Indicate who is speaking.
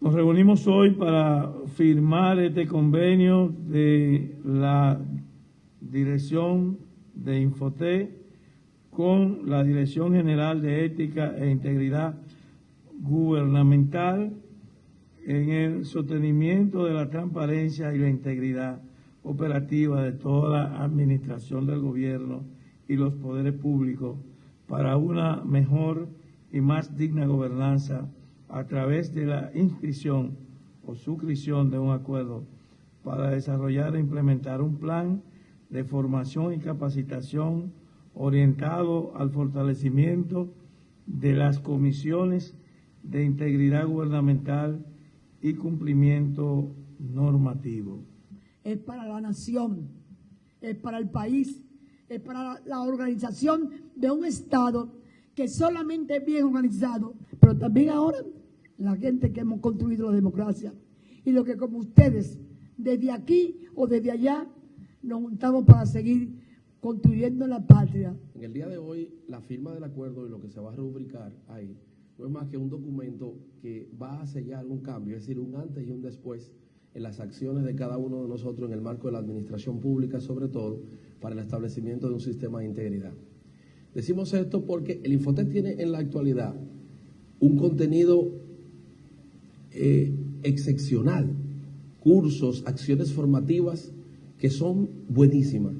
Speaker 1: Nos reunimos hoy para firmar este convenio de la Dirección de Infoté con la Dirección General de Ética e Integridad Gubernamental en el sostenimiento de la transparencia y la integridad operativa de toda la administración del gobierno y los poderes públicos para una mejor y más digna gobernanza a través de la inscripción o suscripción de un acuerdo para desarrollar e implementar un plan de formación y capacitación orientado al fortalecimiento de las comisiones de integridad gubernamental y cumplimiento normativo.
Speaker 2: Es para la nación, es para el país, es para la organización de un Estado que solamente es bien organizado, pero también ahora la gente que hemos construido la democracia y lo que como ustedes, desde aquí o desde allá, nos juntamos para seguir construyendo la patria.
Speaker 3: En el día de hoy, la firma del acuerdo y lo que se va a rubricar ahí no es más que un documento que va a sellar un cambio, es decir, un antes y un después en las acciones de cada uno de nosotros en el marco de la administración pública, sobre todo para el establecimiento de un sistema de integridad. Decimos esto porque el Infotet tiene en la actualidad un contenido eh, excepcional, cursos, acciones formativas que son buenísimas